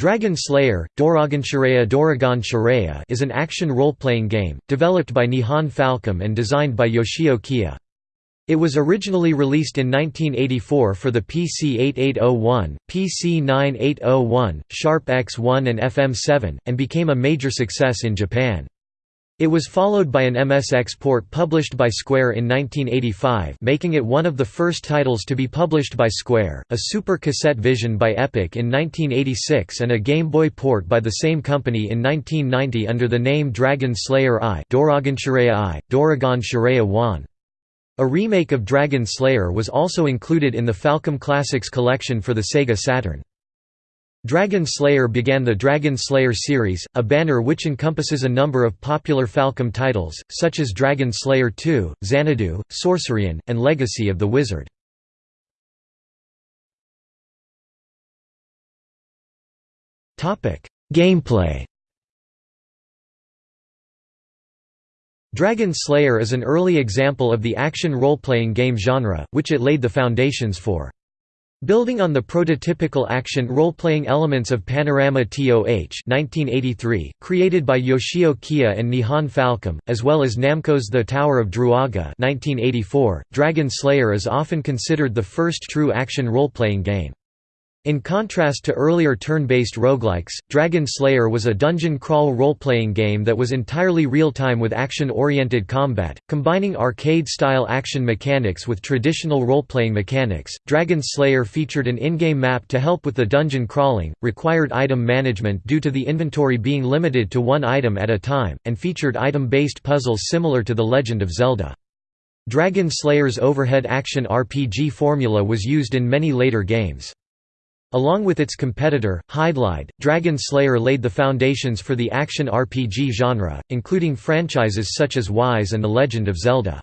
Dragon Slayer, Doragon Shiraya is an action role-playing game, developed by Nihon Falcom and designed by Yoshio. It was originally released in 1984 for the PC 8801, PC 9801, Sharp X1 and FM7, and became a major success in Japan. It was followed by an MSX port published by Square in 1985 making it one of the first titles to be published by Square, a Super Cassette Vision by Epoch in 1986 and a Game Boy port by the same company in 1990 under the name Dragon Slayer I Doragon Shiraya I, Doragon Shiraya 1. A remake of Dragon Slayer was also included in the Falcom Classics collection for the Sega Saturn. Dragon Slayer began the Dragon Slayer series, a banner which encompasses a number of popular Falcom titles, such as Dragon Slayer 2, Xanadu, Sorcerian, and Legacy of the Wizard. Gameplay Dragon Slayer is an early example of the action role-playing game genre, which it laid the foundations for. Building on the prototypical action role-playing elements of Panorama TOH 1983, created by Yoshio and Nihon Falcom, as well as Namco's The Tower of Druaga 1984, Dragon Slayer is often considered the first true action role-playing game. In contrast to earlier turn-based roguelikes, Dragon Slayer was a dungeon crawl role-playing game that was entirely real-time with action-oriented combat, combining arcade-style action mechanics with traditional role-playing mechanics. Dragon Slayer featured an in-game map to help with the dungeon crawling, required item management due to the inventory being limited to one item at a time, and featured item-based puzzles similar to The Legend of Zelda. Dragon Slayer's overhead action RPG formula was used in many later games. Along with its competitor, Hydlide, Dragon Slayer laid the foundations for the action RPG genre, including franchises such as Ys and The Legend of Zelda.